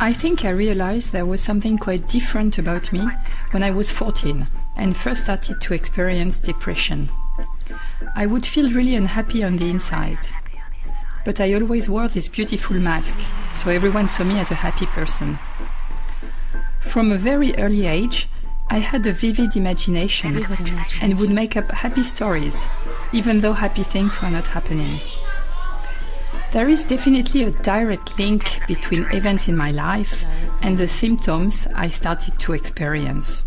I think I realized there was something quite different about me when I was 14 and first started to experience depression. I would feel really unhappy on the inside. But I always wore this beautiful mask, so everyone saw me as a happy person. From a very early age, I had a vivid imagination and would make up happy stories, even though happy things were not happening. There is definitely a direct link between events in my life and the symptoms I started to experience.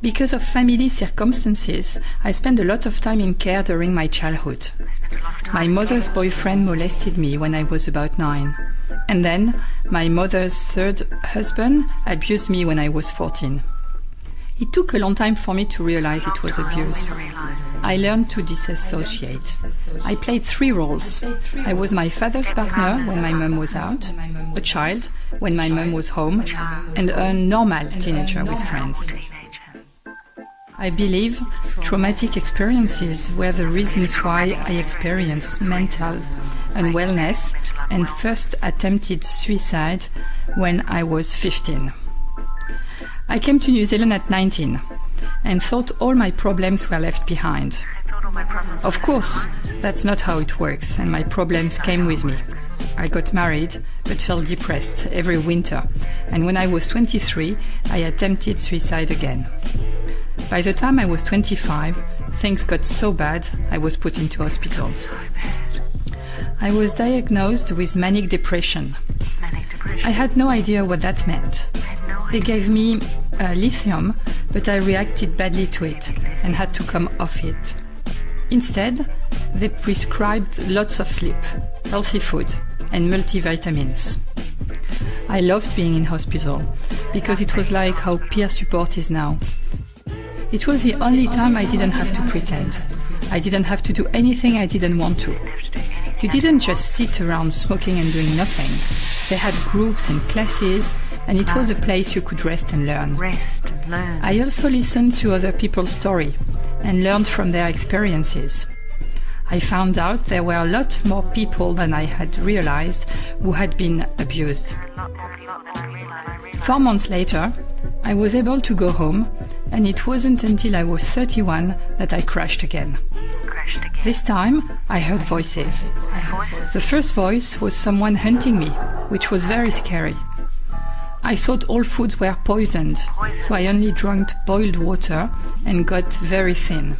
Because of family circumstances, I spent a lot of time in care during my childhood. My mother's boyfriend molested me when I was about nine. And then my mother's third husband abused me when I was 14. It took a long time for me to realize it was abuse. I learned to disassociate. I played three roles. I was my father's partner when my mom was out, a child when my mom was home, and a normal teenager with friends. I believe traumatic experiences were the reasons why I experienced mental unwellness and first attempted suicide when I was 15. I came to New Zealand at 19 and thought all my problems were left behind. Of course, that's not how it works, and my problems came with me. I got married, but felt depressed every winter, and when I was 23, I attempted suicide again. By the time I was 25, things got so bad I was put into hospital. I was diagnosed with manic depression. I had no idea what that meant. They gave me uh, lithium, but I reacted badly to it and had to come off it. Instead, they prescribed lots of sleep, healthy food, and multivitamins. I loved being in hospital because it was like how peer support is now. It was the only time I didn't have to pretend. I didn't have to do anything I didn't want to. You didn't just sit around smoking and doing nothing. They had groups and classes, and it was a place you could rest and learn. Rest learn. I also listened to other people's story and learned from their experiences. I found out there were a lot more people than I had realized who had been abused. Four months later, I was able to go home, and it wasn't until I was 31 that I crashed again. This time, I heard voices. The first voice was someone hunting me, which was very scary. I thought all foods were poisoned, so I only drank boiled water and got very thin.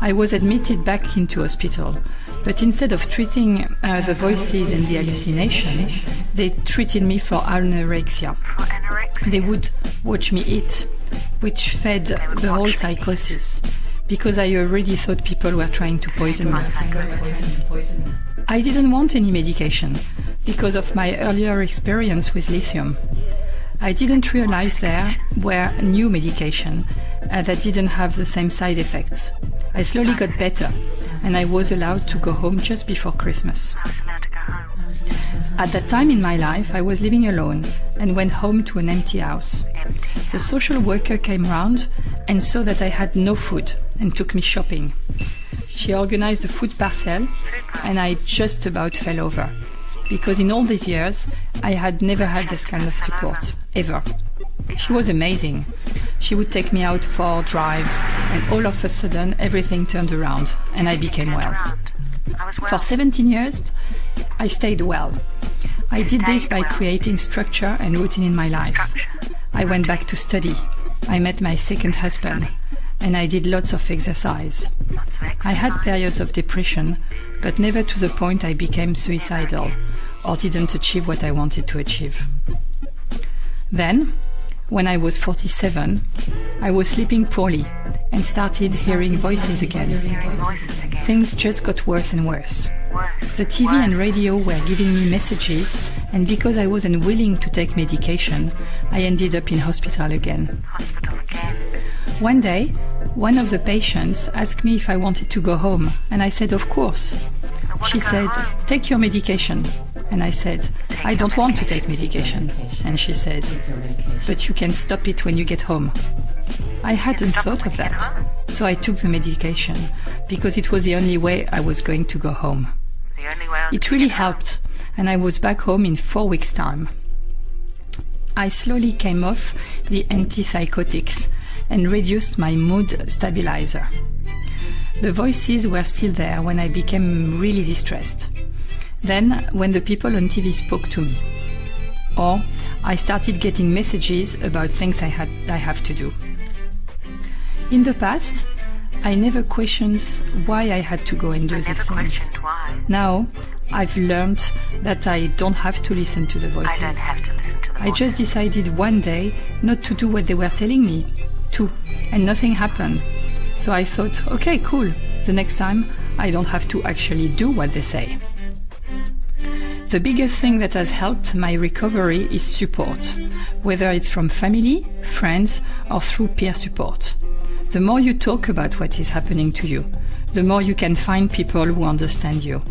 I was admitted back into hospital, but instead of treating uh, the voices and the hallucination, they treated me for anorexia. They would watch me eat, which fed the whole psychosis, because I already thought people were trying to poison me. I didn't want any medication because of my earlier experience with lithium. I didn't realize there were new medication uh, that didn't have the same side effects. I slowly got better and I was allowed to go home just before Christmas. At that time in my life, I was living alone and went home to an empty house. The social worker came round and saw that I had no food and took me shopping. She organized a food parcel and I just about fell over because in all these years I had never had this kind of support, ever. She was amazing. She would take me out for drives, and all of a sudden everything turned around and I became well. For 17 years, I stayed well. I did this by creating structure and routine in my life. I went back to study. I met my second husband and I did lots of exercise. I had periods of depression, but never to the point I became suicidal or didn't achieve what I wanted to achieve. Then, when I was 47, I was sleeping poorly and started hearing voices again. Things just got worse and worse. The TV and radio were giving me messages, and because I was unwilling to take medication, I ended up in hospital again. One day, one of the patients asked me if I wanted to go home, and I said, Of course. She said, Take your medication. And I said, I don't want to take medication. And she said, But you can stop it when you get home. I hadn't thought of that, so I took the medication because it was the only way I was going to go home. It really helped, and I was back home in four weeks' time. I slowly came off the antipsychotics and reduced my mood stabilizer. The voices were still there when I became really distressed. Then, when the people on TV spoke to me, or I started getting messages about things I had I have to do. In the past, I never questioned why I had to go and do these things. Now, I've learned that I don't have to listen to the voices. I don't have to listen to the I just decided one day not to do what they were telling me to, and nothing happened. So I thought, okay, cool. The next time I don't have to actually do what they say. The biggest thing that has helped my recovery is support, whether it's from family, friends, or through peer support. The more you talk about what is happening to you, the more you can find people who understand you.